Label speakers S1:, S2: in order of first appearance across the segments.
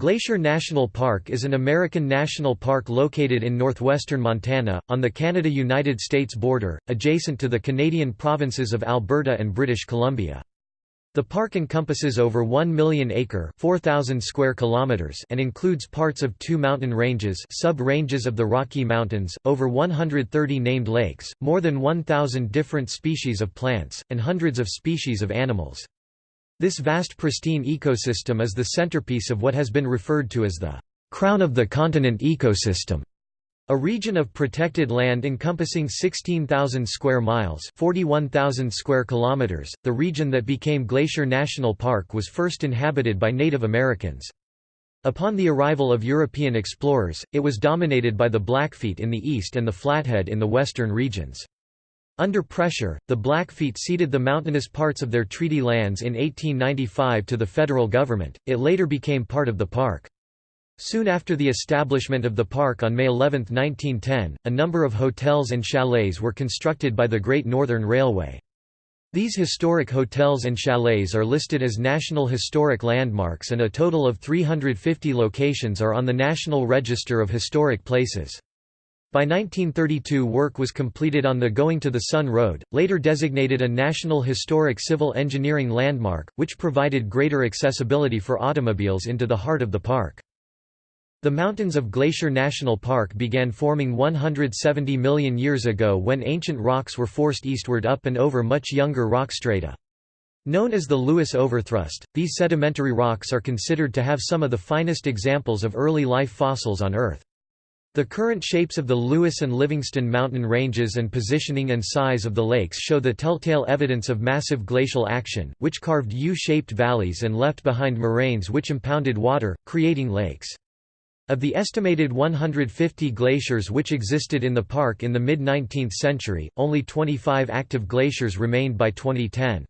S1: Glacier National Park is an American national park located in northwestern Montana, on the Canada–United States border, adjacent to the Canadian provinces of Alberta and British Columbia. The park encompasses over 1 million acre 4,000 square kilometers and includes parts of two mountain ranges sub-ranges of the Rocky Mountains, over 130 named lakes, more than 1,000 different species of plants, and hundreds of species of animals. This vast pristine ecosystem is the centerpiece of what has been referred to as the crown of the continent ecosystem. A region of protected land encompassing 16,000 square miles, 41,000 square kilometers. The region that became Glacier National Park was first inhabited by Native Americans. Upon the arrival of European explorers, it was dominated by the Blackfeet in the east and the Flathead in the western regions. Under pressure, the Blackfeet ceded the mountainous parts of their treaty lands in 1895 to the federal government, it later became part of the park. Soon after the establishment of the park on May 11, 1910, a number of hotels and chalets were constructed by the Great Northern Railway. These historic hotels and chalets are listed as National Historic Landmarks and a total of 350 locations are on the National Register of Historic Places. By 1932 work was completed on the Going to the Sun Road, later designated a National Historic Civil Engineering Landmark, which provided greater accessibility for automobiles into the heart of the park. The mountains of Glacier National Park began forming 170 million years ago when ancient rocks were forced eastward up and over much younger rock strata. Known as the Lewis Overthrust, these sedimentary rocks are considered to have some of the finest examples of early life fossils on Earth. The current shapes of the Lewis and Livingston mountain ranges and positioning and size of the lakes show the telltale evidence of massive glacial action, which carved U-shaped valleys and left behind moraines which impounded water, creating lakes. Of the estimated 150 glaciers which existed in the park in the mid-19th century, only 25 active glaciers remained by 2010.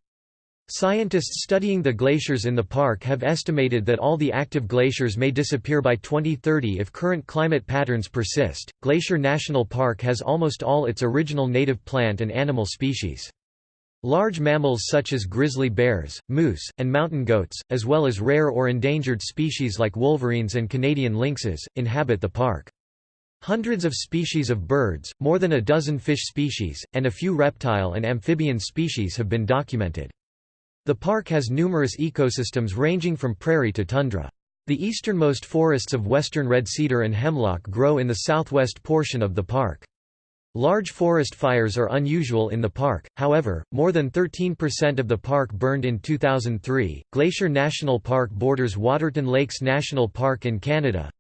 S1: Scientists studying the glaciers in the park have estimated that all the active glaciers may disappear by 2030 if current climate patterns persist. Glacier National Park has almost all its original native plant and animal species. Large mammals such as grizzly bears, moose, and mountain goats, as well as rare or endangered species like wolverines and Canadian lynxes, inhabit the park. Hundreds of species of birds, more than a dozen fish species, and a few reptile and amphibian species have been documented. The park has numerous ecosystems ranging from prairie to tundra. The easternmost forests of western red cedar and hemlock grow in the southwest portion of the park. Large forest fires are unusual in the park, however, more than 13% of the park burned in 2003. Glacier National Park borders Waterton Lakes National Park in Canada.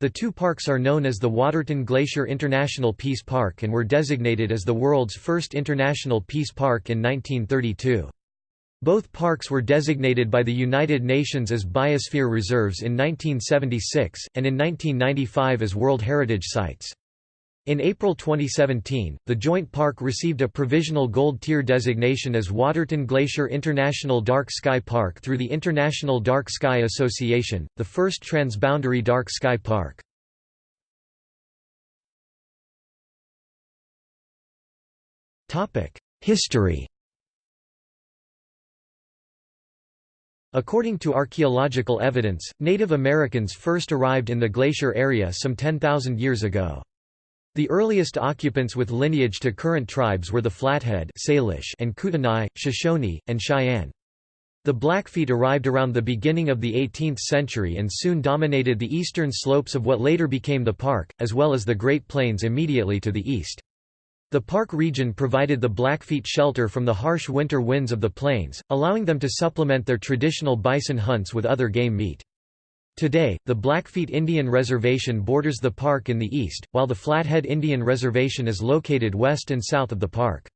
S1: The two parks are known as the Waterton Glacier International Peace Park and were designated as the world's first international peace park in 1932. Both parks were designated by the United Nations as Biosphere Reserves in 1976, and in 1995 as World Heritage Sites. In April 2017, the joint park received a provisional gold tier designation as Waterton Glacier International Dark Sky Park through the International Dark Sky Association, the first transboundary dark sky park. History According to archaeological evidence, Native Americans first arrived in the glacier area some 10,000 years ago. The earliest occupants with lineage to current tribes were the Flathead Salish and Kootenai, Shoshone, and Cheyenne. The Blackfeet arrived around the beginning of the 18th century and soon dominated the eastern slopes of what later became the park, as well as the Great Plains immediately to the east. The park region provided the Blackfeet shelter from the harsh winter winds of the plains, allowing them to supplement their traditional bison hunts with other game meat. Today, the Blackfeet Indian Reservation borders the park in the east, while the Flathead Indian Reservation is located west and south of the park.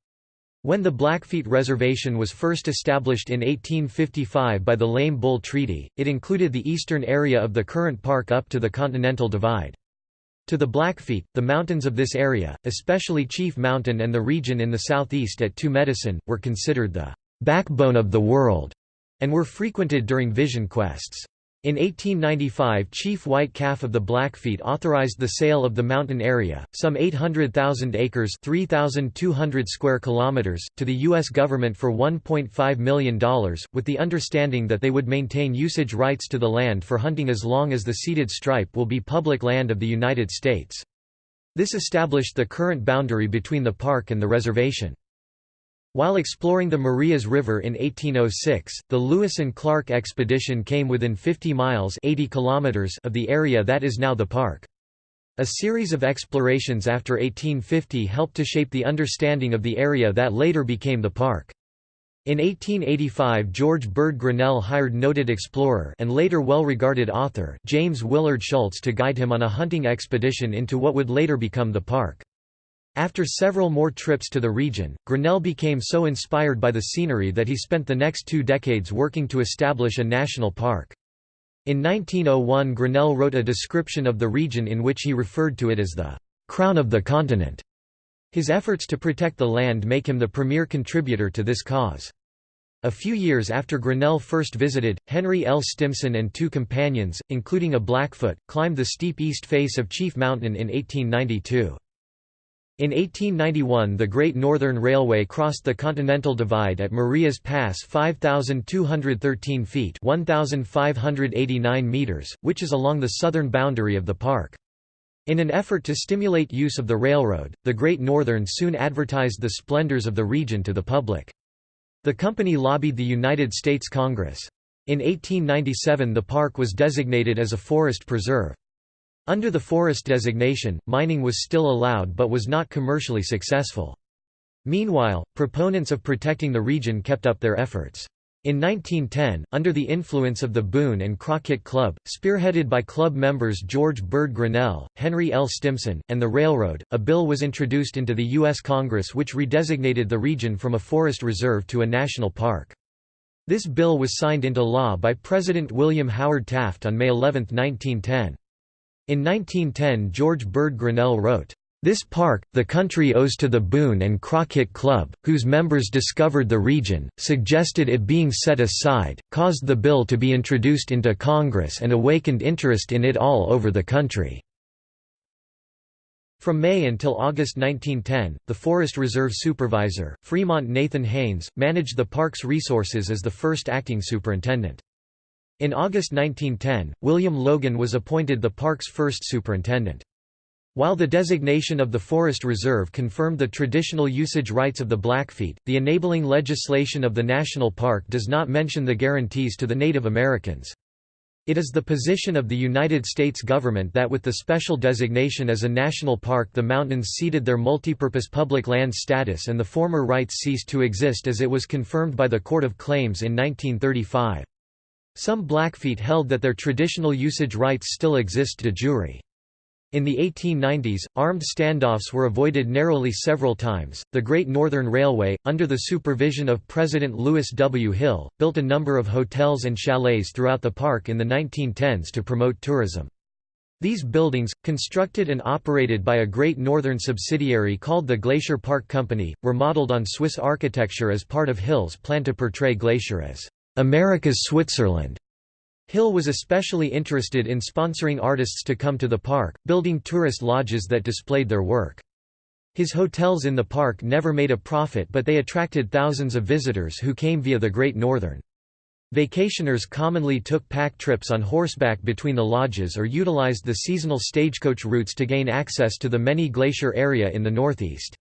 S1: When the Blackfeet Reservation was first established in 1855 by the Lame Bull Treaty, it included the eastern area of the current park up to the Continental Divide. To the Blackfeet, the mountains of this area, especially Chief Mountain and the region in the southeast at Two Medicine, were considered the backbone of the world, and were frequented during vision quests. In 1895 Chief White Calf of the Blackfeet authorized the sale of the mountain area, some 800,000 acres 3,200 square kilometers, to the U.S. government for $1.5 million, with the understanding that they would maintain usage rights to the land for hunting as long as the ceded stripe will be public land of the United States. This established the current boundary between the park and the reservation. While exploring the Marias River in 1806, the Lewis and Clark expedition came within 50 miles 80 kilometers of the area that is now the park. A series of explorations after 1850 helped to shape the understanding of the area that later became the park. In 1885 George Bird Grinnell hired noted explorer and later well-regarded author James Willard Schultz to guide him on a hunting expedition into what would later become the park. After several more trips to the region, Grinnell became so inspired by the scenery that he spent the next two decades working to establish a national park. In 1901 Grinnell wrote a description of the region in which he referred to it as the «crown of the continent». His efforts to protect the land make him the premier contributor to this cause. A few years after Grinnell first visited, Henry L. Stimson and two companions, including a Blackfoot, climbed the steep east face of Chief Mountain in 1892. In 1891 the Great Northern Railway crossed the Continental Divide at Marias Pass 5,213 feet 1,589 meters, which is along the southern boundary of the park. In an effort to stimulate use of the railroad, the Great Northern soon advertised the splendors of the region to the public. The company lobbied the United States Congress. In 1897 the park was designated as a forest preserve. Under the forest designation, mining was still allowed but was not commercially successful. Meanwhile, proponents of protecting the region kept up their efforts. In 1910, under the influence of the Boone and Crockett Club, spearheaded by club members George Bird Grinnell, Henry L. Stimson, and the railroad, a bill was introduced into the U.S. Congress which redesignated the region from a forest reserve to a national park. This bill was signed into law by President William Howard Taft on May 11, 1910. In 1910 George Bird Grinnell wrote, "...this park, the country owes to the Boone and Crockett Club, whose members discovered the region, suggested it being set aside, caused the bill to be introduced into Congress and awakened interest in it all over the country." From May until August 1910, the Forest Reserve Supervisor, Fremont Nathan Haynes, managed the park's resources as the first acting superintendent. In August 1910, William Logan was appointed the park's first superintendent. While the designation of the forest reserve confirmed the traditional usage rights of the Blackfeet, the enabling legislation of the national park does not mention the guarantees to the Native Americans. It is the position of the United States government that with the special designation as a national park the mountains ceded their multipurpose public land status and the former rights ceased to exist as it was confirmed by the Court of Claims in 1935. Some Blackfeet held that their traditional usage rights still exist de jure. In the 1890s, armed standoffs were avoided narrowly several times. The Great Northern Railway, under the supervision of President Louis W. Hill, built a number of hotels and chalets throughout the park in the 1910s to promote tourism. These buildings, constructed and operated by a Great Northern subsidiary called the Glacier Park Company, were modeled on Swiss architecture as part of Hill's plan to portray Glacier as America's Switzerland. Hill was especially interested in sponsoring artists to come to the park, building tourist lodges that displayed their work. His hotels in the park never made a profit but they attracted thousands of visitors who came via the Great Northern. Vacationers commonly took pack trips on horseback between the lodges or utilized the seasonal stagecoach routes to gain access to the many glacier area in the northeast.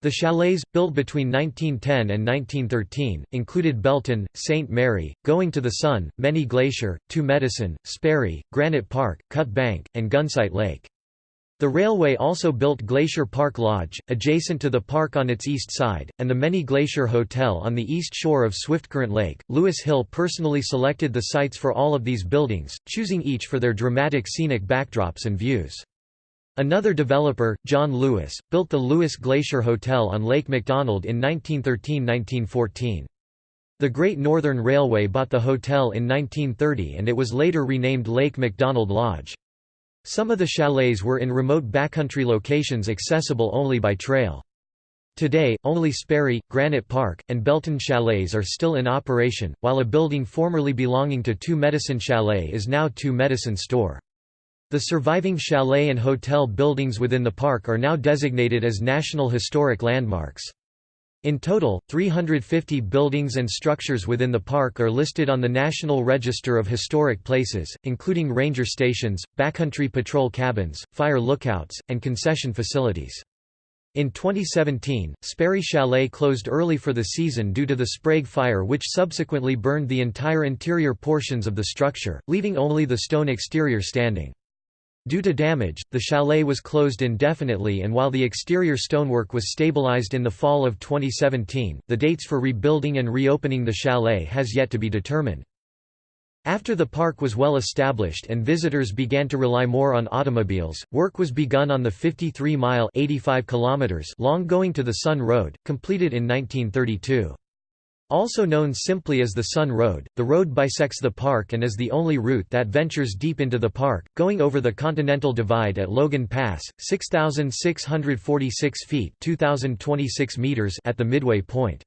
S1: The chalets, built between 1910 and 1913, included Belton, St. Mary, Going to the Sun, Many Glacier, Two Medicine, Sperry, Granite Park, Cut Bank, and Gunsight Lake. The railway also built Glacier Park Lodge, adjacent to the park on its east side, and the Many Glacier Hotel on the east shore of Swiftcurrent Lake. Louis Hill personally selected the sites for all of these buildings, choosing each for their dramatic scenic backdrops and views. Another developer, John Lewis, built the Lewis Glacier Hotel on Lake McDonald in 1913–1914. The Great Northern Railway bought the hotel in 1930 and it was later renamed Lake McDonald Lodge. Some of the chalets were in remote backcountry locations accessible only by trail. Today, only Sperry, Granite Park, and Belton Chalets are still in operation, while a building formerly belonging to Two Medicine Chalet is now Two Medicine Store. The surviving chalet and hotel buildings within the park are now designated as National Historic Landmarks. In total, 350 buildings and structures within the park are listed on the National Register of Historic Places, including ranger stations, backcountry patrol cabins, fire lookouts, and concession facilities. In 2017, Sperry Chalet closed early for the season due to the Sprague fire which subsequently burned the entire interior portions of the structure, leaving only the stone exterior standing. Due to damage, the chalet was closed indefinitely and while the exterior stonework was stabilized in the fall of 2017, the dates for rebuilding and reopening the chalet has yet to be determined. After the park was well established and visitors began to rely more on automobiles, work was begun on the 53-mile long Going to the Sun Road, completed in 1932. Also known simply as the Sun Road, the road bisects the park and is the only route that ventures deep into the park, going over the Continental Divide at Logan Pass, 6,646 feet 2,026 meters at the midway point.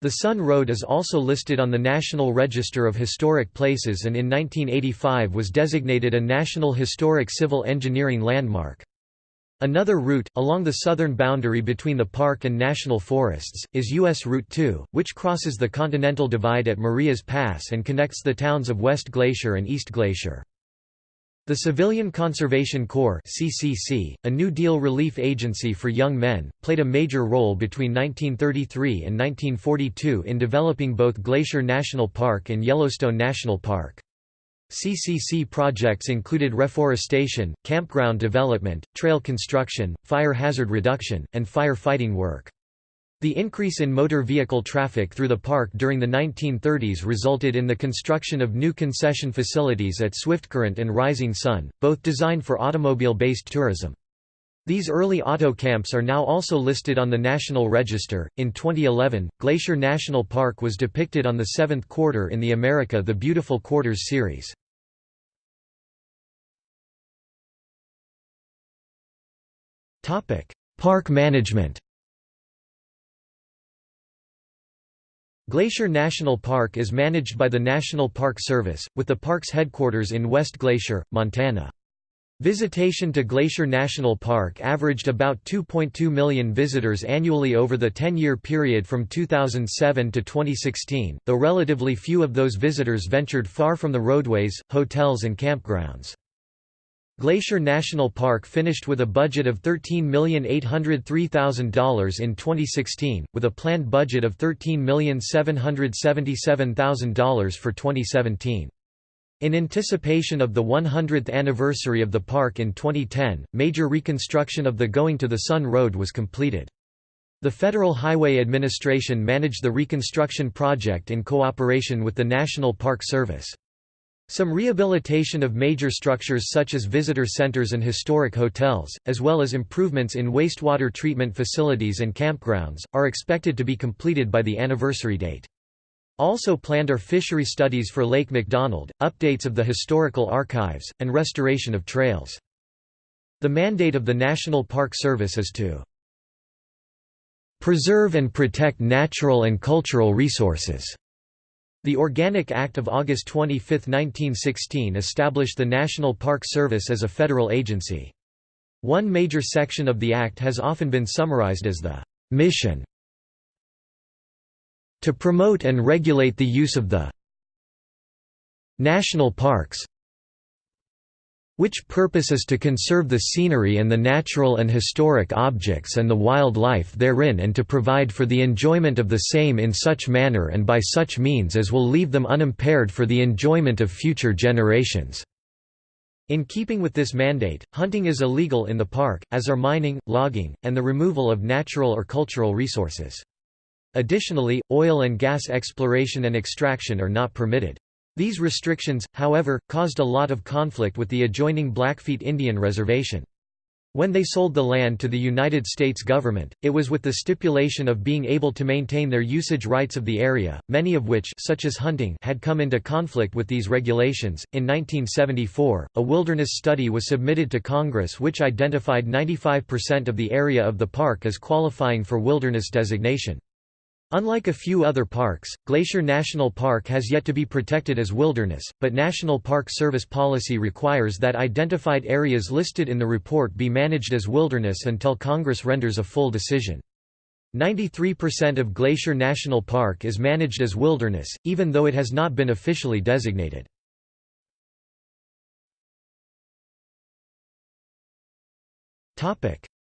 S1: The Sun Road is also listed on the National Register of Historic Places and in 1985 was designated a National Historic Civil Engineering Landmark. Another route, along the southern boundary between the park and national forests, is U.S. Route 2, which crosses the Continental Divide at Marias Pass and connects the towns of West Glacier and East Glacier. The Civilian Conservation Corps CCC, a New Deal relief agency for young men, played a major role between 1933 and 1942 in developing both Glacier National Park and Yellowstone National Park. CCC projects included reforestation, campground development, trail construction, fire hazard reduction, and fire fighting work. The increase in motor vehicle traffic through the park during the 1930s resulted in the construction of new concession facilities at Swiftcurrent and Rising Sun, both designed for automobile-based tourism. These early auto camps are now also listed on the National Register. In 2011, Glacier National Park was depicted on the seventh quarter in the America the Beautiful Quarters series. Topic: Park management. Glacier National Park is managed by the National Park Service, with the park's headquarters in West Glacier, Montana. Visitation to Glacier National Park averaged about 2.2 million visitors annually over the 10-year period from 2007 to 2016, though relatively few of those visitors ventured far from the roadways, hotels and campgrounds. Glacier National Park finished with a budget of $13,803,000 in 2016, with a planned budget of $13,777,000 for 2017. In anticipation of the 100th anniversary of the park in 2010, major reconstruction of the Going to the Sun Road was completed. The Federal Highway Administration managed the reconstruction project in cooperation with the National Park Service. Some rehabilitation of major structures such as visitor centers and historic hotels, as well as improvements in wastewater treatment facilities and campgrounds, are expected to be completed by the anniversary date. Also planned are fishery studies for Lake McDonald, updates of the historical archives, and restoration of trails. The mandate of the National Park Service is to preserve and protect natural and cultural resources the Organic Act of August 25, 1916 established the National Park Service as a federal agency. One major section of the Act has often been summarized as the mission to promote and regulate the use of the national parks, which purpose is to conserve the scenery and the natural and historic objects and the wildlife therein and to provide for the enjoyment of the same in such manner and by such means as will leave them unimpaired for the enjoyment of future generations." In keeping with this mandate, hunting is illegal in the park, as are mining, logging, and the removal of natural or cultural resources. Additionally, oil and gas exploration and extraction are not permitted. These restrictions, however, caused a lot of conflict with the adjoining Blackfeet Indian Reservation. When they sold the land to the United States government, it was with the stipulation of being able to maintain their usage rights of the area, many of which such as hunting had come into conflict with these regulations. In 1974, a wilderness study was submitted to Congress which identified 95% of the area of the park as qualifying for wilderness designation. Unlike a few other parks, Glacier National Park has yet to be protected as wilderness, but National Park Service policy requires that identified areas listed in the report be managed as wilderness until Congress renders a full decision. 93% of Glacier National Park is managed as wilderness, even though it has not been officially designated.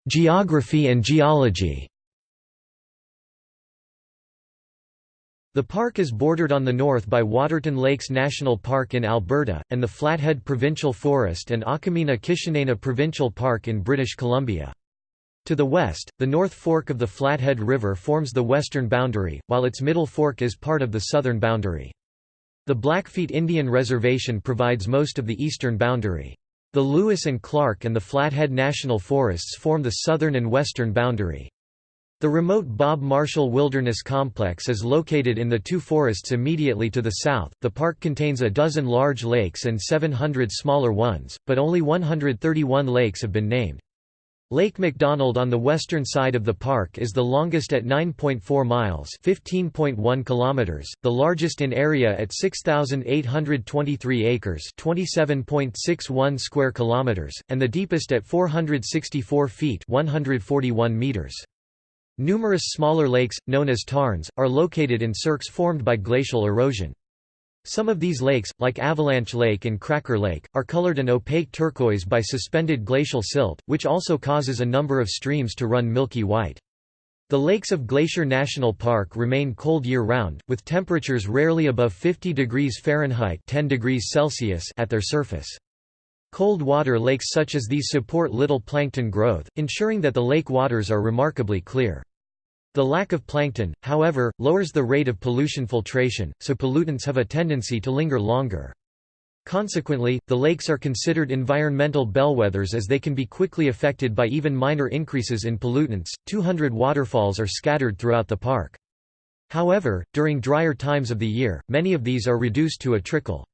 S1: Geography and geology The park is bordered on the north by Waterton Lakes National Park in Alberta, and the Flathead Provincial Forest and Akamina-Kishinena Provincial Park in British Columbia. To the west, the North Fork of the Flathead River forms the western boundary, while its middle fork is part of the southern boundary. The Blackfeet Indian Reservation provides most of the eastern boundary. The Lewis and Clark and the Flathead National Forests form the southern and western boundary. The remote Bob Marshall Wilderness Complex is located in the two forests immediately to the south. The park contains a dozen large lakes and 700 smaller ones, but only 131 lakes have been named. Lake McDonald on the western side of the park is the longest at 9.4 miles (15.1 kilometers), the largest in area at 6823 acres (27.61 square kilometers), and the deepest at 464 feet (141 meters). Numerous smaller lakes, known as tarns, are located in cirques formed by glacial erosion. Some of these lakes, like Avalanche Lake and Cracker Lake, are colored an opaque turquoise by suspended glacial silt, which also causes a number of streams to run milky white. The lakes of Glacier National Park remain cold year-round, with temperatures rarely above 50 degrees Fahrenheit 10 degrees Celsius at their surface. Cold water lakes such as these support little plankton growth, ensuring that the lake waters are remarkably clear. The lack of plankton, however, lowers the rate of pollution filtration, so pollutants have a tendency to linger longer. Consequently, the lakes are considered environmental bellwethers as they can be quickly affected by even minor increases in pollutants. 200 waterfalls are scattered throughout the park. However, during drier times of the year, many of these are reduced to a trickle.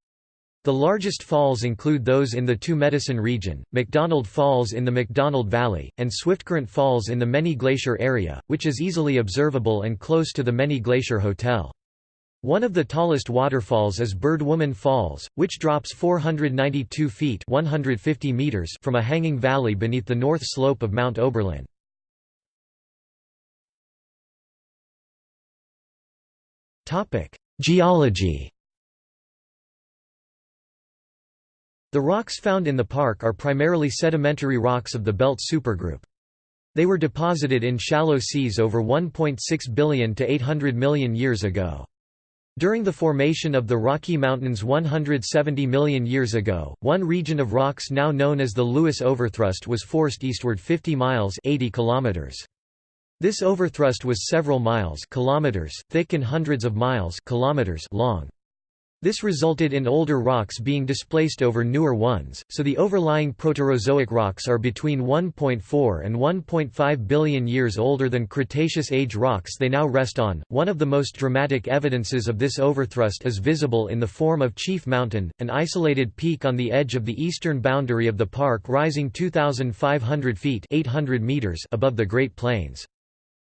S1: The largest falls include those in the Two Medicine region, McDonald Falls in the McDonald Valley, and Swiftcurrent Falls in the Many Glacier area, which is easily observable and close to the Many Glacier Hotel. One of the tallest waterfalls is Birdwoman Falls, which drops 492 feet 150 meters from a hanging valley beneath the north slope of Mount Oberlin. Geology The rocks found in the park are primarily sedimentary rocks of the belt supergroup. They were deposited in shallow seas over 1.6 billion to 800 million years ago. During the formation of the Rocky Mountains 170 million years ago, one region of rocks now known as the Lewis Overthrust was forced eastward 50 miles 80 kilometers. This overthrust was several miles kilometers thick and hundreds of miles kilometers long. This resulted in older rocks being displaced over newer ones, so the overlying Proterozoic rocks are between 1.4 and 1.5 billion years older than Cretaceous age rocks they now rest on. One of the most dramatic evidences of this overthrust is visible in the form of Chief Mountain, an isolated peak on the edge of the eastern boundary of the park rising 2,500 feet 800 meters above the Great Plains.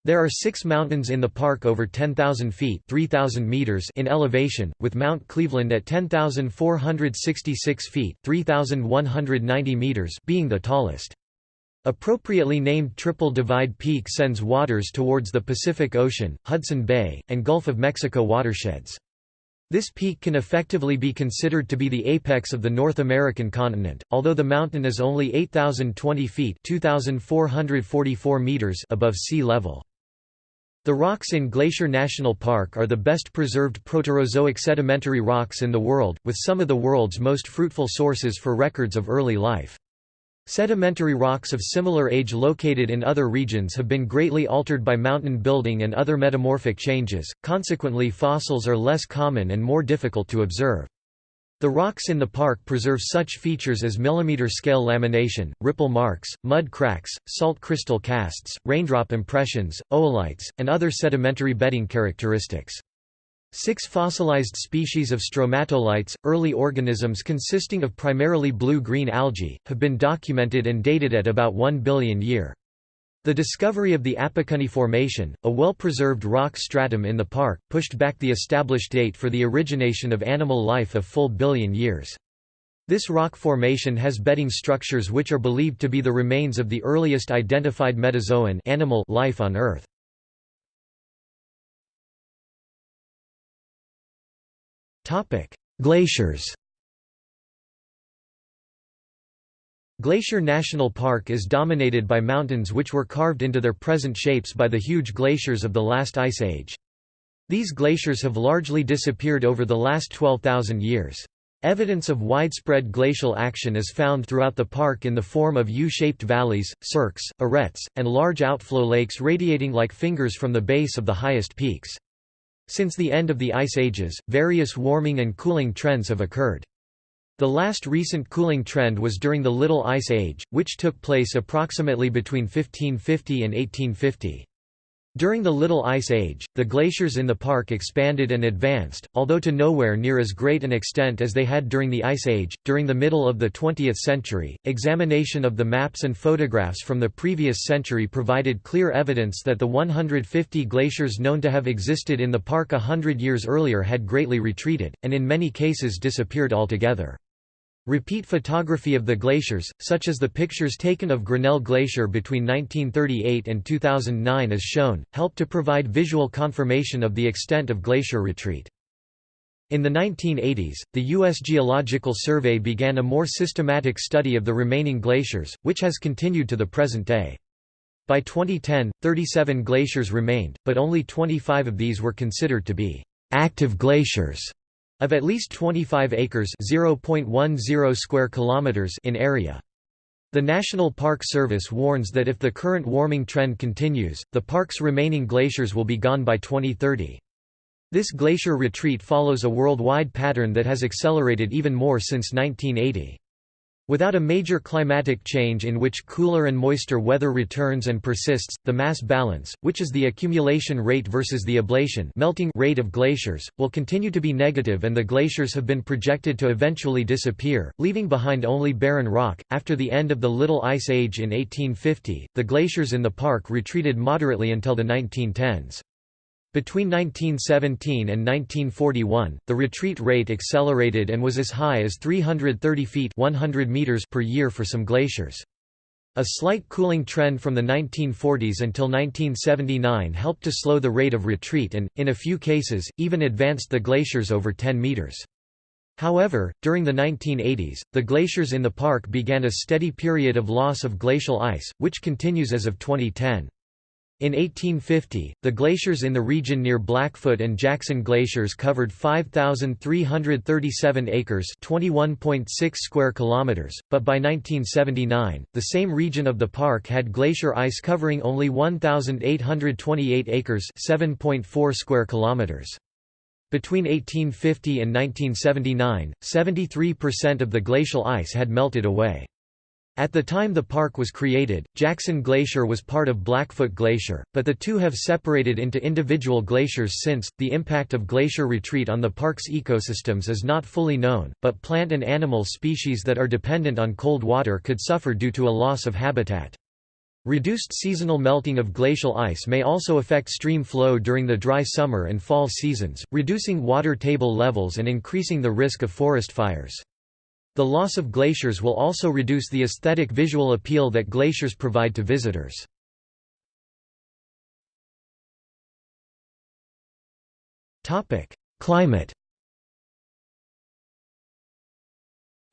S1: There are six mountains in the park over 10,000 feet 3,000 meters in elevation, with Mount Cleveland at 10,466 feet 3,190 meters being the tallest. Appropriately named Triple Divide Peak sends waters towards the Pacific Ocean, Hudson Bay, and Gulf of Mexico watersheds. This peak can effectively be considered to be the apex of the North American continent, although the mountain is only 8,020 feet 2,444 meters above sea level. The rocks in Glacier National Park are the best preserved Proterozoic sedimentary rocks in the world, with some of the world's most fruitful sources for records of early life. Sedimentary rocks of similar age located in other regions have been greatly altered by mountain building and other metamorphic changes, consequently fossils are less common and more difficult to observe. The rocks in the park preserve such features as millimeter-scale lamination, ripple marks, mud cracks, salt crystal casts, raindrop impressions, oolites, and other sedimentary bedding characteristics. Six fossilized species of stromatolites, early organisms consisting of primarily blue-green algae, have been documented and dated at about 1 billion year. The discovery of the Appekunny Formation, a well-preserved rock stratum in the park, pushed back the established date for the origination of animal life a full billion years. This rock formation has bedding structures which are believed to be the remains of the earliest identified metazoan animal life on Earth. Glaciers Glacier National Park is dominated by mountains which were carved into their present shapes by the huge glaciers of the last ice age. These glaciers have largely disappeared over the last 12,000 years. Evidence of widespread glacial action is found throughout the park in the form of U-shaped valleys, cirques, arêtes, and large outflow lakes radiating like fingers from the base of the highest peaks. Since the end of the ice ages, various warming and cooling trends have occurred. The last recent cooling trend was during the Little Ice Age, which took place approximately between 1550 and 1850. During the Little Ice Age, the glaciers in the park expanded and advanced, although to nowhere near as great an extent as they had during the Ice Age. During the middle of the 20th century, examination of the maps and photographs from the previous century provided clear evidence that the 150 glaciers known to have existed in the park a hundred years earlier had greatly retreated, and in many cases disappeared altogether. Repeat photography of the glaciers, such as the pictures taken of Grinnell Glacier between 1938 and 2009 as shown, help to provide visual confirmation of the extent of glacier retreat. In the 1980s, the U.S. Geological Survey began a more systematic study of the remaining glaciers, which has continued to the present day. By 2010, 37 glaciers remained, but only 25 of these were considered to be active glaciers of at least 25 acres (0.10 square kilometers) in area. The National Park Service warns that if the current warming trend continues, the park's remaining glaciers will be gone by 2030. This glacier retreat follows a worldwide pattern that has accelerated even more since 1980. Without a major climatic change in which cooler and moister weather returns and persists, the mass balance, which is the accumulation rate versus the ablation melting rate of glaciers, will continue to be negative and the glaciers have been projected to eventually disappear, leaving behind only barren rock. After the end of the Little Ice Age in 1850, the glaciers in the park retreated moderately until the 1910s. Between 1917 and 1941, the retreat rate accelerated and was as high as 330 feet 100 meters per year for some glaciers. A slight cooling trend from the 1940s until 1979 helped to slow the rate of retreat and, in a few cases, even advanced the glaciers over 10 meters. However, during the 1980s, the glaciers in the park began a steady period of loss of glacial ice, which continues as of 2010. In 1850, the glaciers in the region near Blackfoot and Jackson Glaciers covered 5,337 acres (21.6 square kilometers), but by 1979, the same region of the park had glacier ice covering only 1,828 acres (7.4 square kilometers). Between 1850 and 1979, 73% of the glacial ice had melted away. At the time the park was created, Jackson Glacier was part of Blackfoot Glacier, but the two have separated into individual glaciers since. The impact of glacier retreat on the park's ecosystems is not fully known, but plant and animal species that are dependent on cold water could suffer due to a loss of habitat. Reduced seasonal melting of glacial ice may also affect stream flow during the dry summer and fall seasons, reducing water table levels and increasing the risk of forest fires. The loss of glaciers will also reduce the aesthetic visual appeal that glaciers provide to visitors. Climate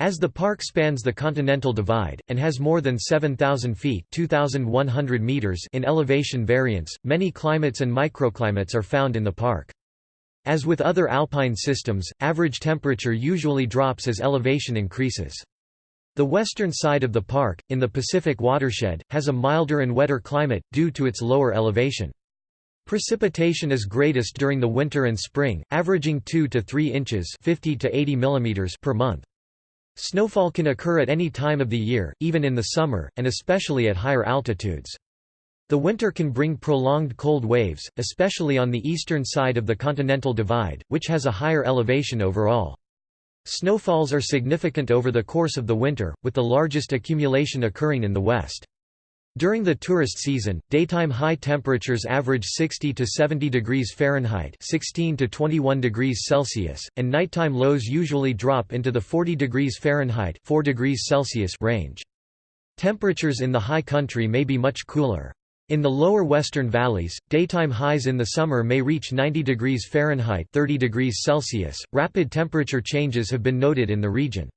S1: As the park spans the Continental Divide, and has more than 7,000 feet 2,100 meters in elevation variance, many climates and microclimates are found in the park. As with other alpine systems, average temperature usually drops as elevation increases. The western side of the park, in the Pacific watershed, has a milder and wetter climate, due to its lower elevation. Precipitation is greatest during the winter and spring, averaging 2 to 3 inches 50 to 80 millimeters per month. Snowfall can occur at any time of the year, even in the summer, and especially at higher altitudes. The winter can bring prolonged cold waves, especially on the eastern side of the Continental Divide, which has a higher elevation overall. Snowfalls are significant over the course of the winter, with the largest accumulation occurring in the west. During the tourist season, daytime high temperatures average 60 to 70 degrees Fahrenheit (16 to 21 degrees Celsius), and nighttime lows usually drop into the 40 degrees Fahrenheit (4 degrees Celsius) range. Temperatures in the high country may be much cooler. In the lower western valleys, daytime highs in the summer may reach 90 degrees Fahrenheit 30 degrees Celsius. Rapid temperature changes have been noted in the region.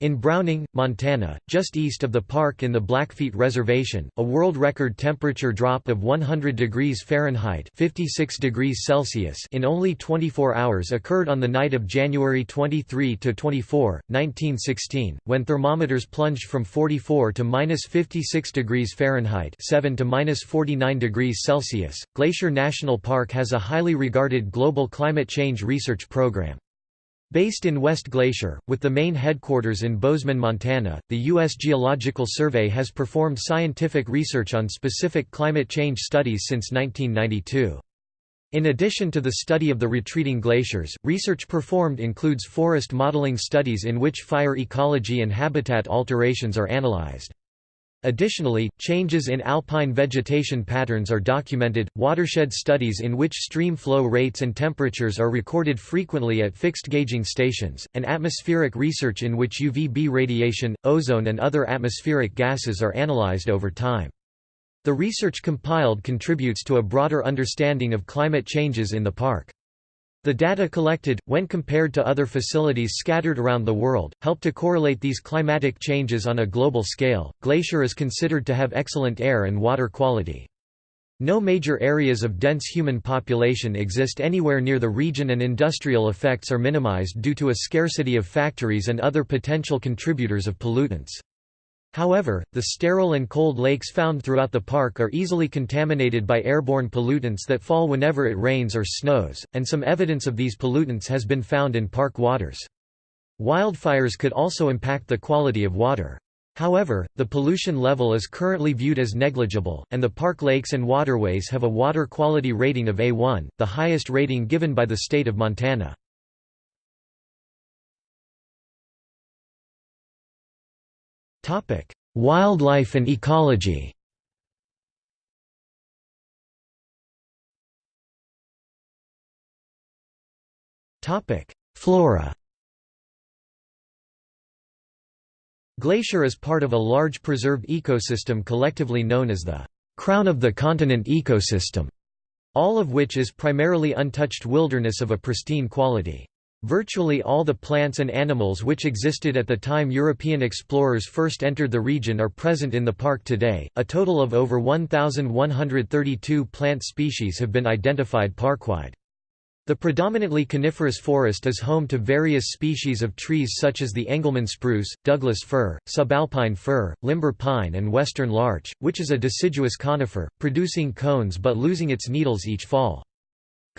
S1: In Browning, Montana, just east of the park in the Blackfeet Reservation, a world record temperature drop of 100 degrees Fahrenheit 56 degrees Celsius in only 24 hours occurred on the night of January 23 to 24, 1916, when thermometers plunged from 44 to minus 56 degrees Fahrenheit 7 to minus 49 degrees Celsius. Glacier National Park has a highly regarded global climate change research program. Based in West Glacier, with the main headquarters in Bozeman, Montana, the U.S. Geological Survey has performed scientific research on specific climate change studies since 1992. In addition to the study of the retreating glaciers, research performed includes forest modeling studies in which fire ecology and habitat alterations are analyzed. Additionally, changes in alpine vegetation patterns are documented, watershed studies in which stream flow rates and temperatures are recorded frequently at fixed gauging stations, and atmospheric research in which UVB radiation, ozone and other atmospheric gases are analyzed over time. The research compiled contributes to a broader understanding of climate changes in the park. The data collected, when compared to other facilities scattered around the world, help to correlate these climatic changes on a global scale. Glacier is considered to have excellent air and water quality. No major areas of dense human population exist anywhere near the region and industrial effects are minimized due to a scarcity of factories and other potential contributors of pollutants. However, the sterile and cold lakes found throughout the park are easily contaminated by airborne pollutants that fall whenever it rains or snows, and some evidence of these pollutants has been found in park waters. Wildfires could also impact the quality of water. However, the pollution level is currently viewed as negligible, and the park lakes and waterways have a water quality rating of A1, the highest rating given by the state of Montana. Wildlife and ecology. Flora. Glacier is part of a large preserved ecosystem collectively known as the crown of the continent ecosystem, all of which is primarily untouched wilderness of a pristine quality. Virtually all the plants and animals which existed at the time European explorers first entered the region are present in the park today. A total of over 1,132 plant species have been identified parkwide. The predominantly coniferous forest is home to various species of trees such as the Engelmann spruce, Douglas fir, subalpine fir, limber pine and western larch, which is a deciduous conifer, producing cones but losing its needles each fall.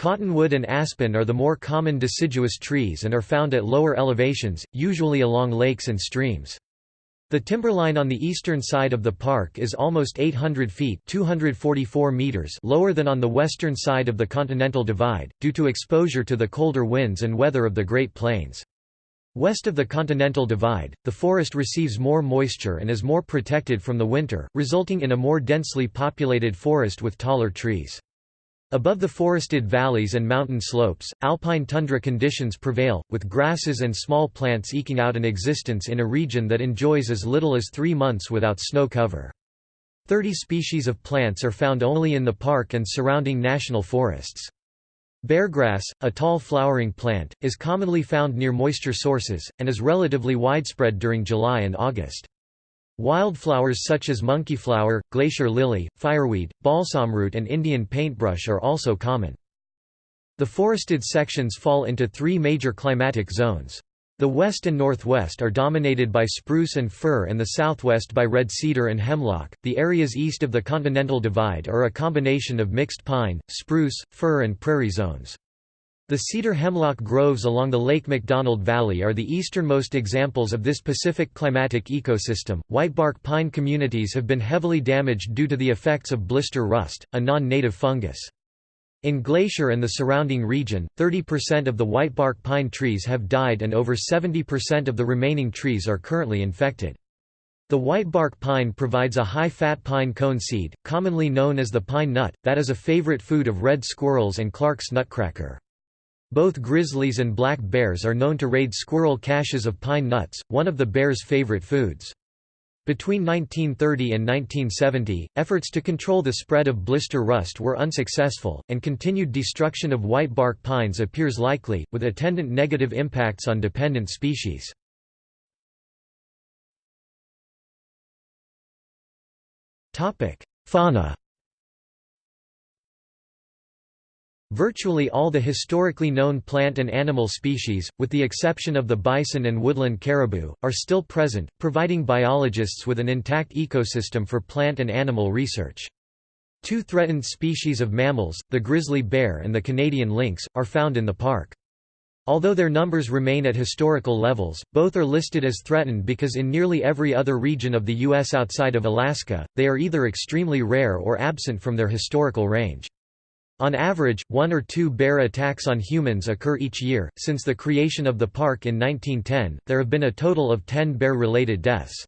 S1: Cottonwood and aspen are the more common deciduous trees and are found at lower elevations, usually along lakes and streams. The timberline on the eastern side of the park is almost 800 feet 244 meters lower than on the western side of the Continental Divide, due to exposure to the colder winds and weather of the Great Plains. West of the Continental Divide, the forest receives more moisture and is more protected from the winter, resulting in a more densely populated forest with taller trees. Above the forested valleys and mountain slopes, alpine tundra conditions prevail, with grasses and small plants eking out an existence in a region that enjoys as little as three months without snow cover. Thirty species of plants are found only in the park and surrounding national forests. Beargrass, a tall flowering plant, is commonly found near moisture sources, and is relatively widespread during July and August. Wildflowers such as monkeyflower, glacier lily, fireweed, balsamroot and Indian paintbrush are also common. The forested sections fall into three major climatic zones. The west and northwest are dominated by spruce and fir and the southwest by red cedar and hemlock. The areas east of the Continental Divide are a combination of mixed pine, spruce, fir, and prairie zones. The cedar hemlock groves along the Lake McDonald Valley are the easternmost examples of this Pacific climatic ecosystem. Whitebark pine communities have been heavily damaged due to the effects of blister rust, a non native fungus. In Glacier and the surrounding region, 30% of the whitebark pine trees have died and over 70% of the remaining trees are currently infected. The whitebark pine provides a high-fat pine cone seed, commonly known as the pine nut, that is a favorite food of red squirrels and Clark's nutcracker. Both grizzlies and black bears are known to raid squirrel caches of pine nuts, one of the bear's favorite foods. Between 1930 and 1970, efforts to control the spread of blister rust were unsuccessful, and continued destruction of whitebark pines appears likely, with attendant negative impacts on dependent species. Fauna Virtually all the historically known plant and animal species, with the exception of the bison and woodland caribou, are still present, providing biologists with an intact ecosystem for plant and animal research. Two threatened species of mammals, the grizzly bear and the Canadian lynx, are found in the park. Although their numbers remain at historical levels, both are listed as threatened because in nearly every other region of the U.S. outside of Alaska, they are either extremely rare or absent from their historical range. On average, one or two bear attacks on humans occur each year. Since the creation of the park in 1910, there have been a total of 10 bear related deaths.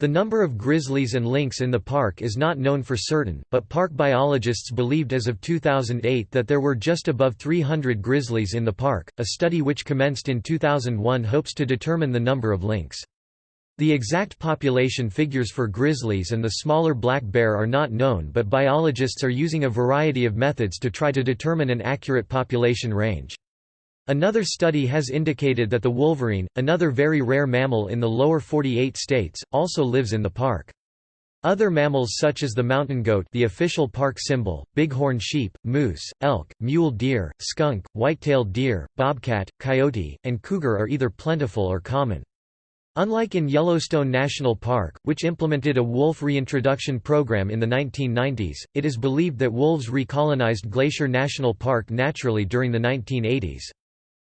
S1: The number of grizzlies and lynx in the park is not known for certain, but park biologists believed as of 2008 that there were just above 300 grizzlies in the park. A study which commenced in 2001 hopes to determine the number of lynx. The exact population figures for grizzlies and the smaller black bear are not known but biologists are using a variety of methods to try to determine an accurate population range. Another study has indicated that the wolverine, another very rare mammal in the lower 48 states, also lives in the park. Other mammals such as the mountain goat the official park symbol, bighorn sheep, moose, elk, mule deer, skunk, white-tailed deer, bobcat, coyote, and cougar are either plentiful or common. Unlike in Yellowstone National Park, which implemented a wolf reintroduction program in the 1990s, it is believed that wolves recolonized Glacier National Park naturally during the 1980s.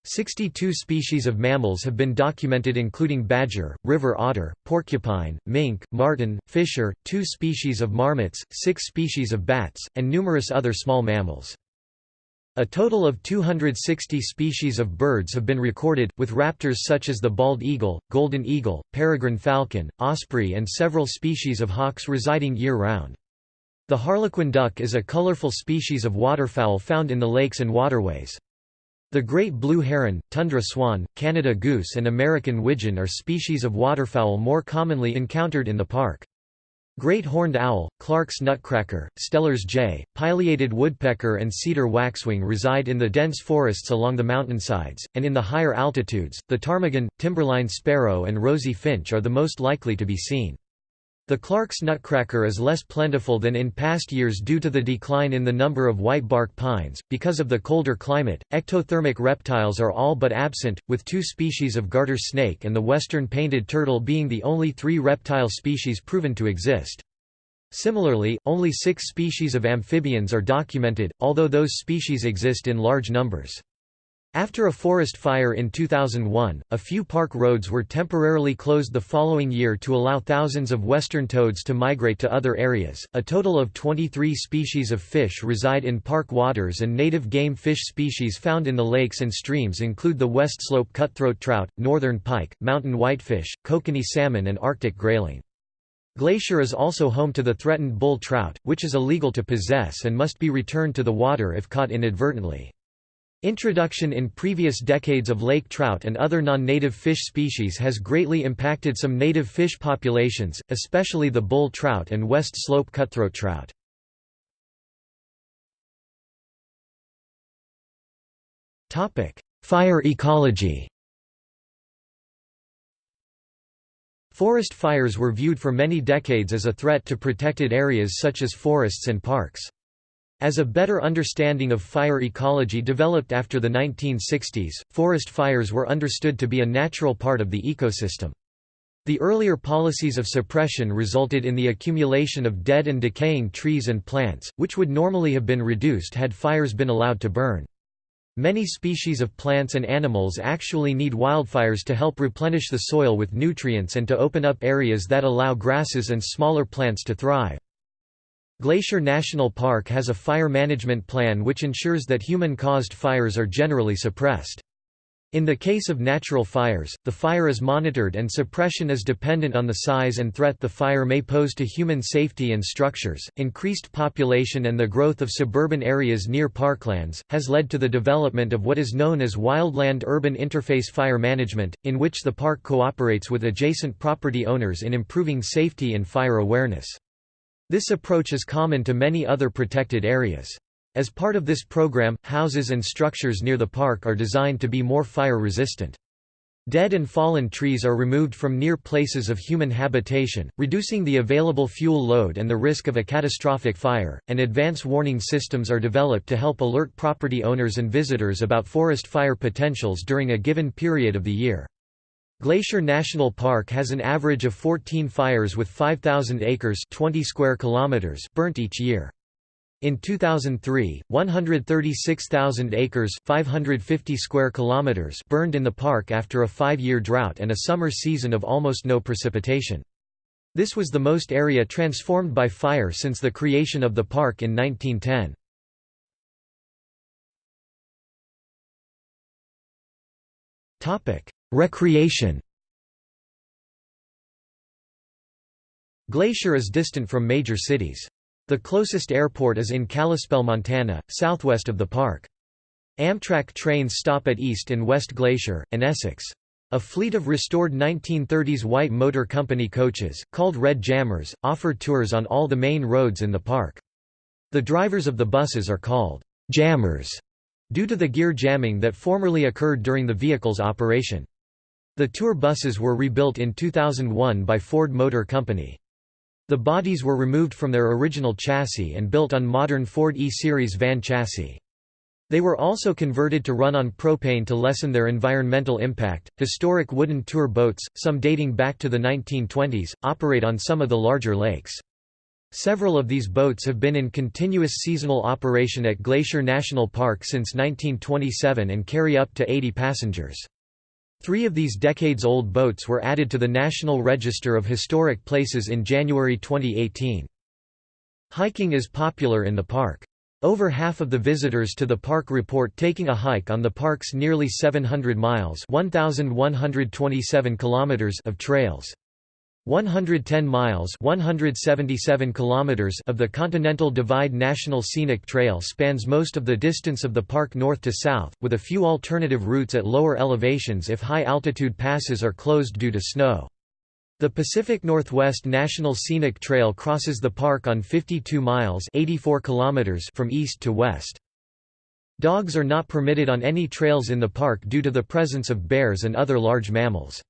S1: 62 species of mammals have been documented including badger, river otter, porcupine, mink, marten, fisher, two species of marmots, six species of bats, and numerous other small mammals. A total of 260 species of birds have been recorded, with raptors such as the bald eagle, golden eagle, peregrine falcon, osprey and several species of hawks residing year-round. The harlequin duck is a colorful species of waterfowl found in the lakes and waterways. The great blue heron, tundra swan, Canada goose and American widgeon are species of waterfowl more commonly encountered in the park. Great horned owl, Clark's nutcracker, Steller's jay, pileated woodpecker and cedar waxwing reside in the dense forests along the mountainsides, and in the higher altitudes, the ptarmigan, timberline sparrow and rosy finch are the most likely to be seen. The Clark's nutcracker is less plentiful than in past years due to the decline in the number of whitebark pines. Because of the colder climate, ectothermic reptiles are all but absent, with two species of garter snake and the western painted turtle being the only three reptile species proven to exist. Similarly, only six species of amphibians are documented, although those species exist in large numbers. After a forest fire in 2001, a few park roads were temporarily closed the following year to allow thousands of western toads to migrate to other areas. A total of 23 species of fish reside in park waters, and native game fish species found in the lakes and streams include the west slope cutthroat trout, northern pike, mountain whitefish, kokanee salmon, and Arctic grayling. Glacier is also home to the threatened bull trout, which is illegal to possess and must be returned to the water if caught inadvertently. Introduction in previous decades of lake trout and other non-native fish species has greatly impacted some native fish populations, especially the bull trout and west slope cutthroat trout. Fire ecology Forest fires were viewed for many decades as a threat to protected areas such as forests and parks. As a better understanding of fire ecology developed after the 1960s, forest fires were understood to be a natural part of the ecosystem. The earlier policies of suppression resulted in the accumulation of dead and decaying trees and plants, which would normally have been reduced had fires been allowed to burn. Many species of plants and animals actually need wildfires to help replenish the soil with nutrients and to open up areas that allow grasses and smaller plants to thrive. Glacier National Park has a fire management plan which ensures that human-caused fires are generally suppressed. In the case of natural fires, the fire is monitored and suppression is dependent on the size and threat the fire may pose to human safety and structures. Increased population and the growth of suburban areas near parklands has led to the development of what is known as wildland urban interface fire management, in which the park cooperates with adjacent property owners in improving safety and fire awareness. This approach is common to many other protected areas. As part of this program, houses and structures near the park are designed to be more fire-resistant. Dead and fallen trees are removed from near places of human habitation, reducing the available fuel load and the risk of a catastrophic fire, and advance warning systems are developed to help alert property owners and visitors about forest fire potentials during a given period of the year. Glacier National Park has an average of 14 fires with 5,000 acres 20 square kilometers burnt each year. In 2003, 136,000 acres 550 square kilometers burned in the park after a five-year drought and a summer season of almost no precipitation. This was the most area transformed by fire since the creation of the park in 1910. Recreation Glacier is distant from major cities. The closest airport is in Kalispell, Montana, southwest of the park. Amtrak trains stop at East and West Glacier, and Essex. A fleet of restored 1930s White Motor Company coaches, called Red Jammers, offer tours on all the main roads in the park. The drivers of the buses are called jammers due to the gear jamming that formerly occurred during the vehicle's operation. The tour buses were rebuilt in 2001 by Ford Motor Company. The bodies were removed from their original chassis and built on modern Ford E-Series van chassis. They were also converted to run on propane to lessen their environmental impact. Historic wooden tour boats, some dating back to the 1920s, operate on some of the larger lakes. Several of these boats have been in continuous seasonal operation at Glacier National Park since 1927 and carry up to 80 passengers. Three of these decades-old boats were added to the National Register of Historic Places in January 2018. Hiking is popular in the park. Over half of the visitors to the park report taking a hike on the park's nearly 700 miles 1,127 kilometers of trails. 110 miles 177 kilometers of the Continental Divide National Scenic Trail spans most of the distance of the park north to south, with a few alternative routes at lower elevations if high-altitude passes are closed due to snow. The Pacific Northwest National Scenic Trail crosses the park on 52 miles 84 kilometers from east to west. Dogs are not permitted on any trails in the park due to the presence of bears and other large mammals.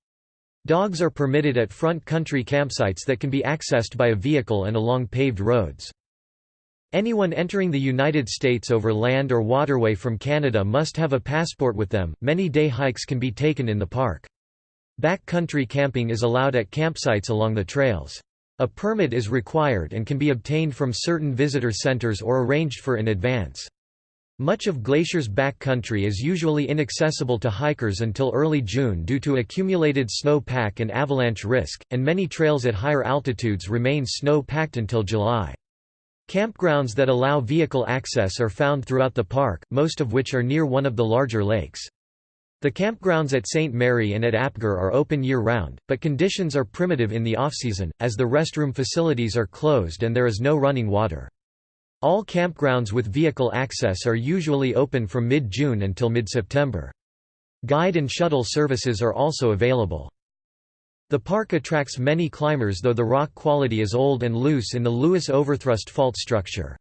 S1: Dogs are permitted at front country campsites that can be accessed by a vehicle and along paved roads. Anyone entering the United States over land or waterway from Canada must have a passport with them. Many day hikes can be taken in the park. Backcountry camping is allowed at campsites along the trails. A permit is required and can be obtained from certain visitor centers or arranged for in advance. Much of Glacier's backcountry is usually inaccessible to hikers until early June due to accumulated snow pack and avalanche risk, and many trails at higher altitudes remain snow-packed until July. Campgrounds that allow vehicle access are found throughout the park, most of which are near one of the larger lakes. The campgrounds at St. Mary and at Apgar are open year-round, but conditions are primitive in the off-season, as the restroom facilities are closed and there is no running water. All campgrounds with vehicle access are usually open from mid-June until mid-September. Guide and shuttle services are also available. The park attracts many climbers though the rock quality is old and loose in the Lewis Overthrust fault structure.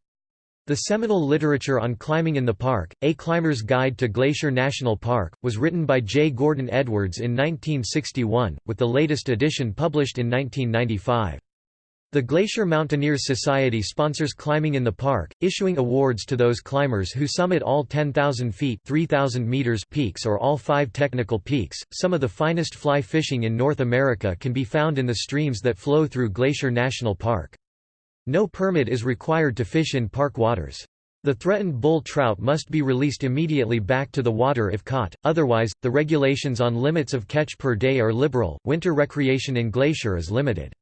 S1: The seminal literature on climbing in the park, A Climber's Guide to Glacier National Park, was written by J. Gordon Edwards in 1961, with the latest edition published in 1995. The Glacier Mountaineers Society sponsors climbing in the park, issuing awards to those climbers who summit all 10,000 feet 3,000 meters peaks or all five technical peaks. Some of the finest fly fishing in North America can be found in the streams that flow through Glacier National Park. No permit is required to fish in park waters. The threatened bull trout must be released immediately back to the water if caught, otherwise, the regulations on limits of catch per day are liberal. Winter recreation in Glacier is limited.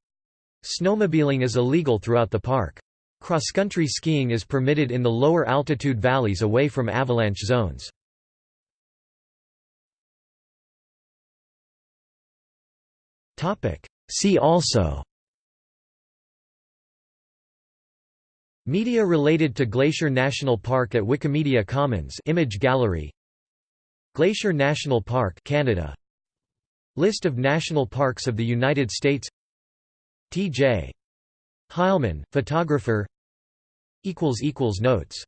S1: Snowmobiling is illegal throughout the park. Cross-country skiing is permitted in the lower altitude valleys away from avalanche zones. See also Media related to Glacier National Park at Wikimedia Commons image gallery Glacier National Park Canada List of national parks of the United States T.J. Hileman, photographer Notes